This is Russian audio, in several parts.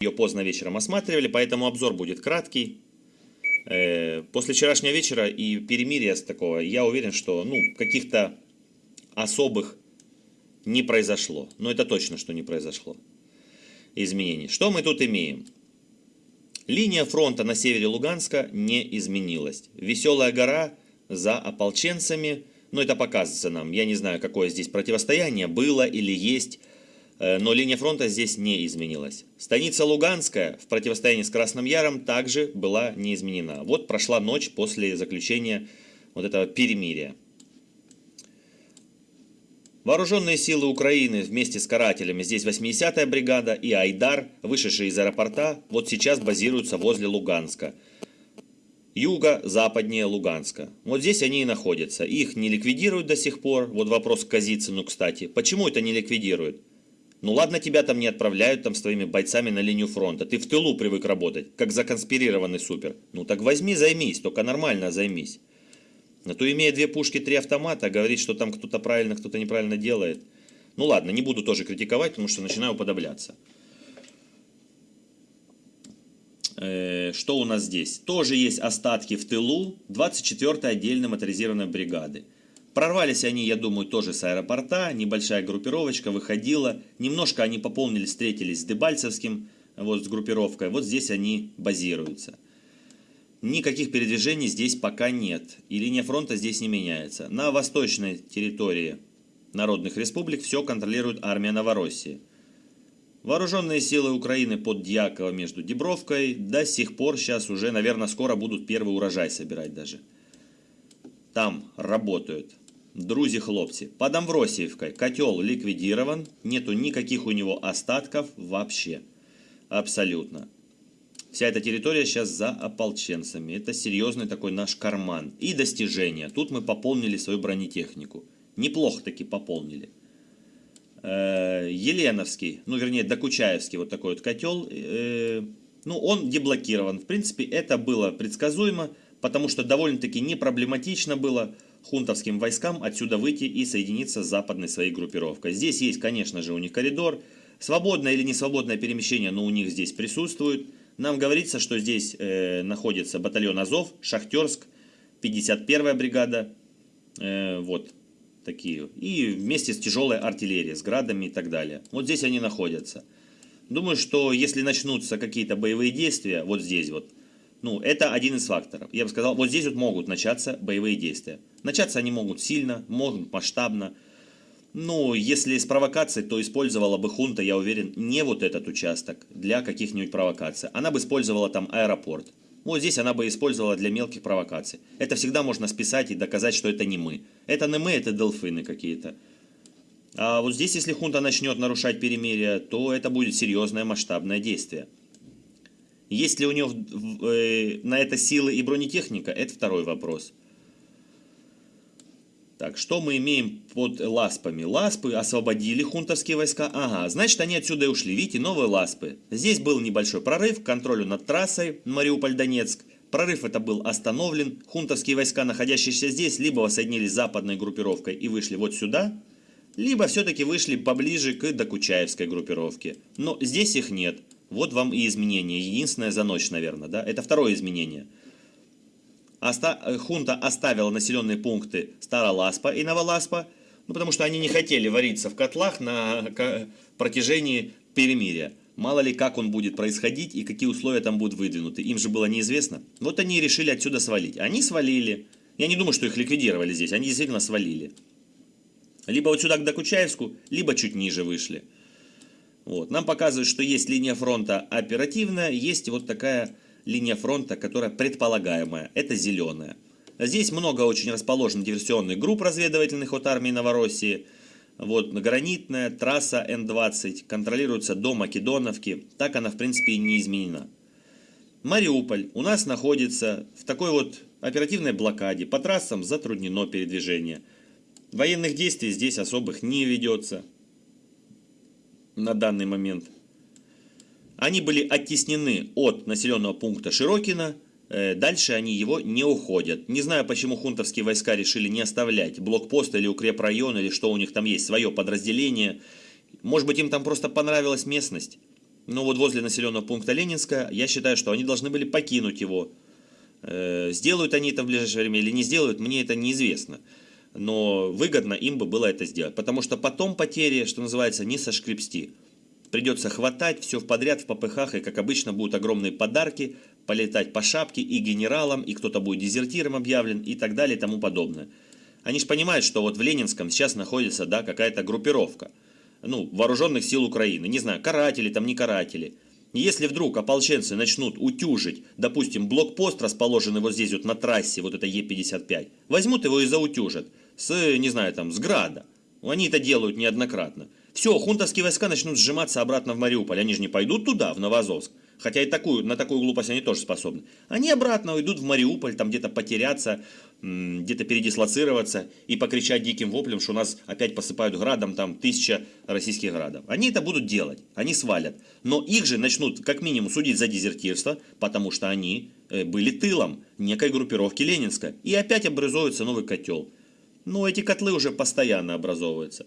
ее поздно вечером осматривали, поэтому обзор будет краткий. Э, после вчерашнего вечера и перемирия с такого, я уверен, что ну, каких-то особых не произошло. Но это точно, что не произошло изменений. Что мы тут имеем? Линия фронта на севере Луганска не изменилась. Веселая гора за ополченцами, но это показывается нам. Я не знаю, какое здесь противостояние было или есть но линия фронта здесь не изменилась. Станица Луганская в противостоянии с Красным Яром также была не изменена. Вот прошла ночь после заключения вот этого перемирия. Вооруженные силы Украины вместе с карателями, здесь 80-я бригада и Айдар, вышедшие из аэропорта, вот сейчас базируются возле Луганска. Юго-западнее Луганска. Вот здесь они и находятся. Их не ликвидируют до сих пор. Вот вопрос к Казицыну, кстати. Почему это не ликвидируют? Ну ладно, тебя там не отправляют там с твоими бойцами на линию фронта. Ты в тылу привык работать, как законспирированный супер. Ну так возьми, займись, только нормально займись. А то имея две пушки, три автомата, говорит, что там кто-то правильно, кто-то неправильно делает. Ну ладно, не буду тоже критиковать, потому что начинаю уподобляться. Э, что у нас здесь? Тоже есть остатки в тылу 24-й отдельной моторизированной бригады. Прорвались они, я думаю, тоже с аэропорта, небольшая группировочка выходила, немножко они пополнились, встретились с Дебальцевским, вот с группировкой, вот здесь они базируются. Никаких передвижений здесь пока нет, и линия фронта здесь не меняется. На восточной территории народных республик все контролирует армия Новороссии. Вооруженные силы Украины под Дьяково между Дебровкой до сих пор сейчас уже, наверное, скоро будут первый урожай собирать даже. Там работают. Друзі хлопці, под Амвросиевкой котел ликвидирован, нету никаких у него остатков вообще. Абсолютно. Вся эта территория сейчас за ополченцами. Это серьезный такой наш карман. И достижения. Тут мы пополнили свою бронетехнику. Неплохо таки пополнили. Э, Еленовский, ну вернее Докучаевский вот такой вот котел. Э, ну он деблокирован. В принципе это было предсказуемо, потому что довольно-таки не проблематично было хунтовским войскам отсюда выйти и соединиться с западной своей группировкой. Здесь есть, конечно же, у них коридор. Свободное или не свободное перемещение, но у них здесь присутствует. Нам говорится, что здесь э, находится батальон Азов, Шахтерск, 51-я бригада. Э, вот такие. И вместе с тяжелой артиллерией, с градами и так далее. Вот здесь они находятся. Думаю, что если начнутся какие-то боевые действия, вот здесь вот, ну, это один из факторов. Я бы сказал, вот здесь вот могут начаться боевые действия. Начаться они могут сильно, могут масштабно. Ну, если с провокацией, то использовала бы хунта, я уверен, не вот этот участок для каких-нибудь провокаций. Она бы использовала там аэропорт. Вот здесь она бы использовала для мелких провокаций. Это всегда можно списать и доказать, что это не мы. Это не мы, это дельфины какие-то. А вот здесь, если хунта начнет нарушать перемирие, то это будет серьезное масштабное действие. Есть ли у него э, на это силы и бронетехника, это второй вопрос. Так, что мы имеем под ласпами? Ласпы освободили хунтовские войска. Ага, значит они отсюда и ушли. Видите, новые ласпы. Здесь был небольшой прорыв к контролю над трассой Мариуполь-Донецк. Прорыв это был остановлен. Хунтовские войска, находящиеся здесь, либо воссоединились с западной группировкой и вышли вот сюда, либо все-таки вышли поближе к Докучаевской группировке. Но здесь их нет. Вот вам и изменение. Единственное за ночь, наверное, да? Это второе изменение. Оста э, хунта оставила населенные пункты Староласпа и Новоласпа, ну, потому что они не хотели вариться в котлах на протяжении перемирия. Мало ли, как он будет происходить и какие условия там будут выдвинуты. Им же было неизвестно. Вот они решили отсюда свалить. Они свалили. Я не думаю, что их ликвидировали здесь. Они действительно свалили. Либо вот сюда к Докучаевску, либо чуть ниже вышли. Вот. Нам показывают, что есть линия фронта оперативная, есть вот такая линия фронта, которая предполагаемая, это зеленая. Здесь много очень расположено диверсионных групп разведывательных от армии Новороссии. Вот гранитная трасса Н-20 контролируется до Македоновки, так она в принципе и не изменена. Мариуполь у нас находится в такой вот оперативной блокаде, по трассам затруднено передвижение. Военных действий здесь особых не ведется на данный момент. Они были оттеснены от населенного пункта Широкина, э, дальше они его не уходят. Не знаю, почему хунтовские войска решили не оставлять блокпост или укрепрайон, или что у них там есть, свое подразделение. Может быть, им там просто понравилась местность. Но вот возле населенного пункта Ленинска, я считаю, что они должны были покинуть его. Э, сделают они это в ближайшее время или не сделают, мне это неизвестно. Но выгодно им бы было это сделать. Потому что потом потери, что называется, не сошкребсти. Придется хватать все в подряд в попыхах, и, как обычно, будут огромные подарки, полетать по шапке и генералам, и кто-то будет дезертиром объявлен, и так далее, и тому подобное. Они же понимают, что вот в Ленинском сейчас находится да, какая-то группировка – ну, вооруженных сил Украины, не знаю, каратели там, не каратели. Если вдруг ополченцы начнут утюжить, допустим, блокпост, расположенный вот здесь вот на трассе, вот это Е55, возьмут его и заутюжат с, не знаю, там, с града. Они это делают неоднократно. Все, хунтовские войска начнут сжиматься обратно в Мариуполь. Они же не пойдут туда, в Новозовск. Хотя и такую, на такую глупость они тоже способны. Они обратно уйдут в Мариуполь, там где-то потеряться, где-то передислоцироваться и покричать диким воплем, что нас опять посыпают градом, там тысяча российских градов. Они это будут делать, они свалят. Но их же начнут как минимум судить за дезертирство, потому что они э, были тылом некой группировки Ленинска. И опять образуется новый котел. Но эти котлы уже постоянно образовываются.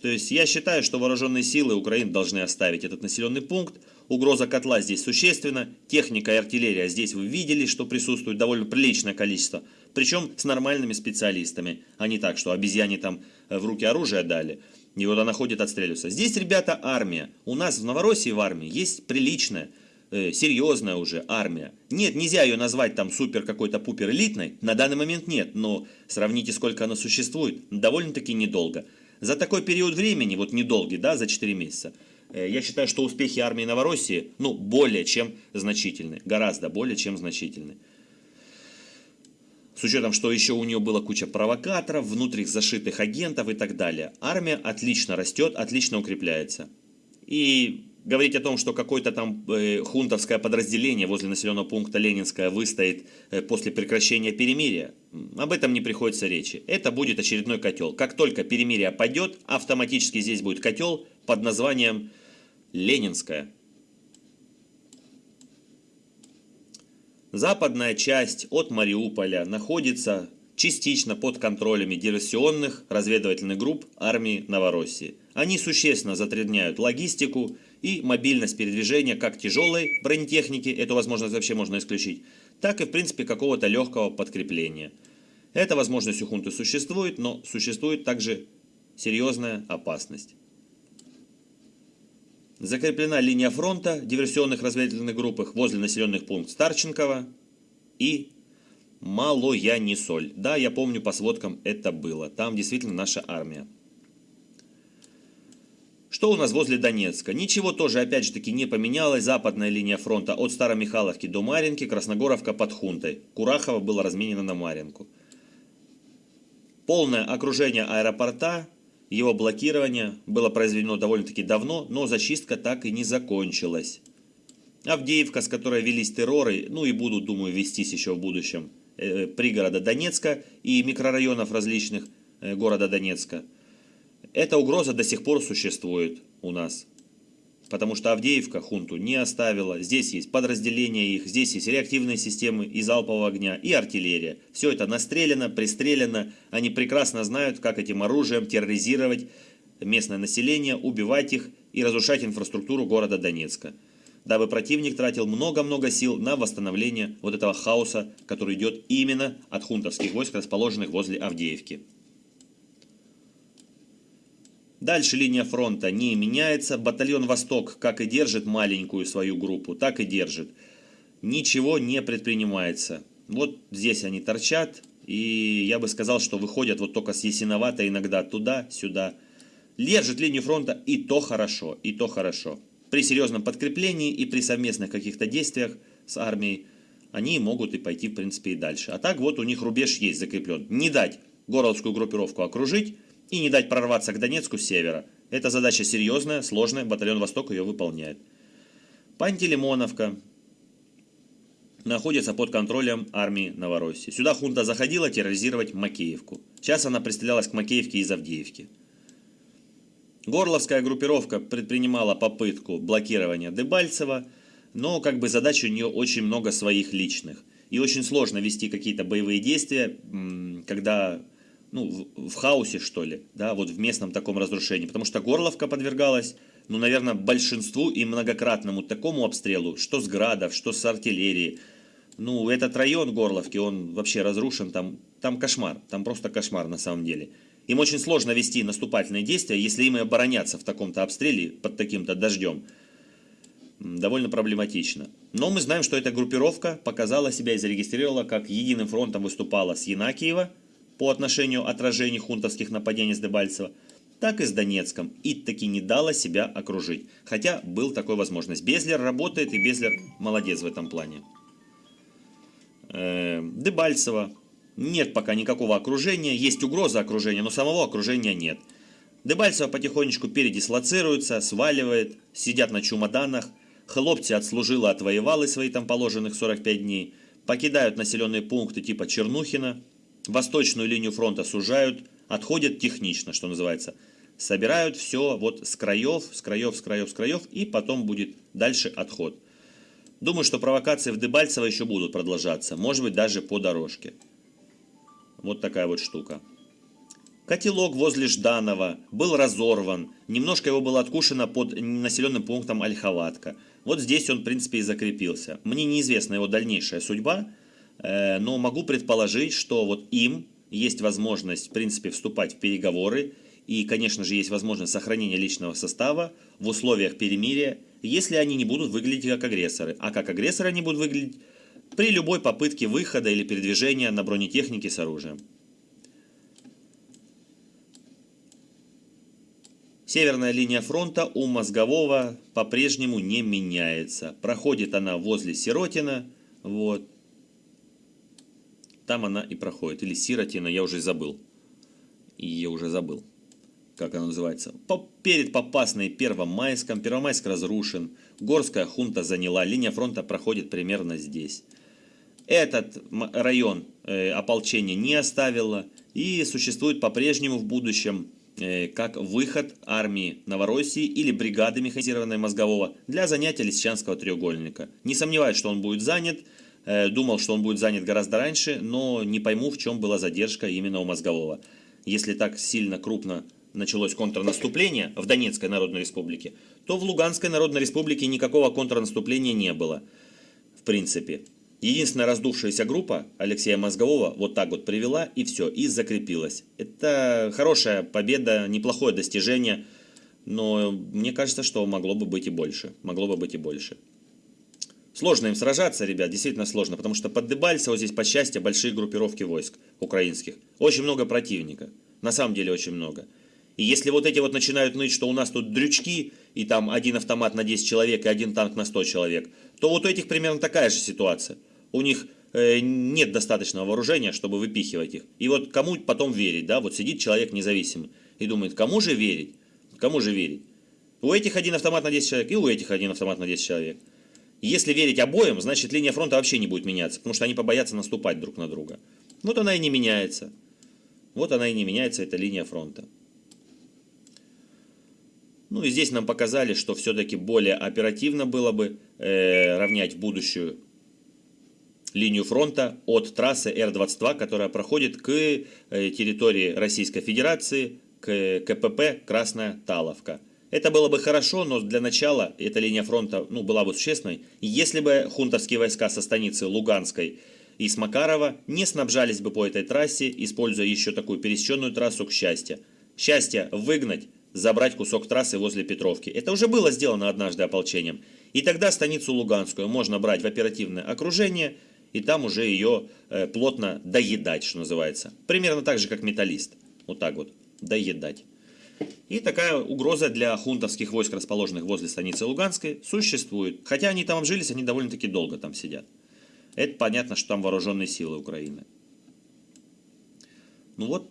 То есть я считаю, что вооруженные силы Украины должны оставить этот населенный пункт. Угроза котла здесь существенна. Техника и артиллерия здесь вы видели, что присутствует довольно приличное количество. Причем с нормальными специалистами, а не так, что обезьяне там э, в руки оружие дали. И вот она ходит отстреливаться. Здесь, ребята, армия. У нас в Новороссии в армии есть приличная, э, серьезная уже армия. Нет, нельзя ее назвать там супер какой-то пупер элитной. На данный момент нет, но сравните, сколько она существует. Довольно-таки недолго. За такой период времени, вот недолгий, да, за 4 месяца, э, я считаю, что успехи армии Новороссии, ну, более чем значительны. Гораздо более чем значительны. С учетом, что еще у нее была куча провокаторов, внутренних зашитых агентов и так далее. Армия отлично растет, отлично укрепляется. И говорить о том, что какое-то там э, хунтовское подразделение возле населенного пункта Ленинская выстоит э, после прекращения перемирия, об этом не приходится речи. Это будет очередной котел. Как только перемирие пойдет, автоматически здесь будет котел под названием Ленинская. Западная часть от Мариуполя находится частично под контролями диверсионных разведывательных групп армии Новороссии. Они существенно затрудняют логистику и мобильность передвижения как тяжелой бронетехники, эту возможность вообще можно исключить, так и в принципе какого-то легкого подкрепления. Эта возможность у хунты существует, но существует также серьезная опасность. Закреплена линия фронта диверсионных разведывательных группах возле населенных пунктов Старченкова и Малоянисоль. Да, я помню, по сводкам это было. Там действительно наша армия. Что у нас возле Донецка? Ничего тоже, опять же таки, не поменялось. Западная линия фронта от Старомихайловки до Маринки, Красногоровка под Хунтой. Курахово было разменено на Маринку. Полное окружение аэропорта его блокирование было произведено довольно-таки давно, но зачистка так и не закончилась. Авдеевка, с которой велись терроры, ну и будут, думаю, вестись еще в будущем, э, пригорода Донецка и микрорайонов различных э, города Донецка. Эта угроза до сих пор существует у нас. Потому что Авдеевка хунту не оставила. Здесь есть подразделения их, здесь есть реактивные системы и залпового огня, и артиллерия. Все это настреляно, пристреляно. Они прекрасно знают, как этим оружием терроризировать местное население, убивать их и разрушать инфраструктуру города Донецка. Дабы противник тратил много-много сил на восстановление вот этого хаоса, который идет именно от хунтовских войск, расположенных возле Авдеевки. Дальше линия фронта не меняется. Батальон «Восток» как и держит маленькую свою группу, так и держит. Ничего не предпринимается. Вот здесь они торчат. И я бы сказал, что выходят вот только с Ясиновата иногда туда-сюда. Держит линию фронта и то хорошо, и то хорошо. При серьезном подкреплении и при совместных каких-то действиях с армией они могут и пойти, в принципе, и дальше. А так вот у них рубеж есть закреплен. Не дать горловскую группировку окружить, и не дать прорваться к Донецку с севера. Эта задача серьезная, сложная, батальон «Восток» ее выполняет. Пантелеймоновка находится под контролем армии Новороссии. Сюда хунта заходила терроризировать Макеевку. Сейчас она пристрелялась к Макеевке из Авдеевки. Горловская группировка предпринимала попытку блокирования Дебальцева, но как бы задач у нее очень много своих личных. И очень сложно вести какие-то боевые действия, когда ну, в, хаосе, что ли, да, вот в местном таком разрушении. Потому что Горловка подвергалась ну, наверное, большинству и многократному такому обстрелу, что с градов, что с артиллерии. Ну, этот район Горловки, он вообще разрушен, там, там кошмар, там просто кошмар на самом деле. Им очень сложно вести наступательные действия, если им и обороняться в таком-то обстреле под таким-то дождем. Довольно проблематично. Но мы знаем, что эта группировка показала себя и зарегистрировала, как единым фронтом выступала с Янакиева по отношению отражений хунтовских нападений с Дебальцева – так и с Донецком, и таки не дала себя окружить. Хотя был такой возможность. Безлер работает, и Безлер молодец в этом плане. Э, Дебальцева. Нет пока никакого окружения. Есть угроза окружения, но самого окружения нет. Дебальцева потихонечку передислоцируется, сваливает, сидят на чемоданах. Хлопцы отслужила, отвоевалы свои там положенных 45 дней. Покидают населенные пункты типа Чернухина. Восточную линию фронта сужают, отходят технично, что называется – собирают все вот с краев, с краев, с краев, с краев, и потом будет дальше отход. Думаю, что провокации в Дебальцево еще будут продолжаться, может быть даже по дорожке. Вот такая вот штука. Котелок возле Жданова был разорван, немножко его было откушено под населенным пунктом Ольховатка. Вот здесь он, в принципе, и закрепился. Мне неизвестна его дальнейшая судьба, но могу предположить, что вот им есть возможность, в принципе, вступать в переговоры и, конечно же, есть возможность сохранения личного состава в условиях перемирия, если они не будут выглядеть как агрессоры. А как агрессоры они будут выглядеть при любой попытке выхода или передвижения на бронетехнике с оружием. Северная линия фронта у Мозгового по-прежнему не меняется. Проходит она возле Сиротина. Вот. Там она и проходит. Или Сиротина, я уже забыл. Я уже забыл как она называется, перед Попасной Первомайском. Первомайск разрушен, Горская хунта заняла, линия фронта проходит примерно здесь. Этот район э, ополчение не оставило и существует по-прежнему в будущем э, как выход армии Новороссии или бригады механизированной Мозгового для занятия Лисичанского треугольника. Не сомневаюсь, что он будет занят, думал, что он будет занят гораздо раньше, но не пойму, в чем была задержка именно у Мозгового. Если так сильно крупно началось контрнаступление в Донецкой Народной Республике, то в Луганской Народной Республике никакого контрнаступления не было, в принципе. Единственная раздувшаяся группа Алексея Мозгового вот так вот привела и все, и закрепилась. Это хорошая победа, неплохое достижение, но мне кажется, что могло бы быть и больше. Могло бы быть и больше. Сложно им сражаться, ребят, действительно сложно, потому что под Дебальцево здесь, по счастью, большие группировки войск украинских. Очень много противника, на самом деле очень много. И если вот эти вот начинают ныть, что у нас тут дрючки, и там один автомат на 10 человек и один танк на 100 человек, то вот у этих примерно такая же ситуация. У них э, нет достаточного вооружения, чтобы выпихивать их. И вот кому потом верить, да, вот сидит человек независимый и думает, кому же верить, кому же верить. У этих один автомат на 10 человек и у этих один автомат на 10 человек. Если верить обоим, значит линия фронта вообще не будет меняться, потому что они побоятся наступать друг на друга. Вот она и не меняется. Вот она и не меняется, эта линия фронта. Ну и здесь нам показали, что все-таки более оперативно было бы э, равнять будущую линию фронта от трассы Р-22, которая проходит к э, территории Российской Федерации, к КПП Красная Таловка. Это было бы хорошо, но для начала эта линия фронта ну, была бы существенной, если бы хунтовские войска со станицы Луганской и с Макарова не снабжались бы по этой трассе, используя еще такую пересеченную трассу к счастью. Счастье выгнать забрать кусок трассы возле Петровки. Это уже было сделано однажды ополчением. И тогда станицу Луганскую можно брать в оперативное окружение, и там уже ее э, плотно доедать, что называется. Примерно так же, как металлист. Вот так вот, доедать. И такая угроза для хунтовских войск, расположенных возле станицы Луганской, существует. Хотя они там обжились, они довольно-таки долго там сидят. Это понятно, что там вооруженные силы Украины. Ну вот,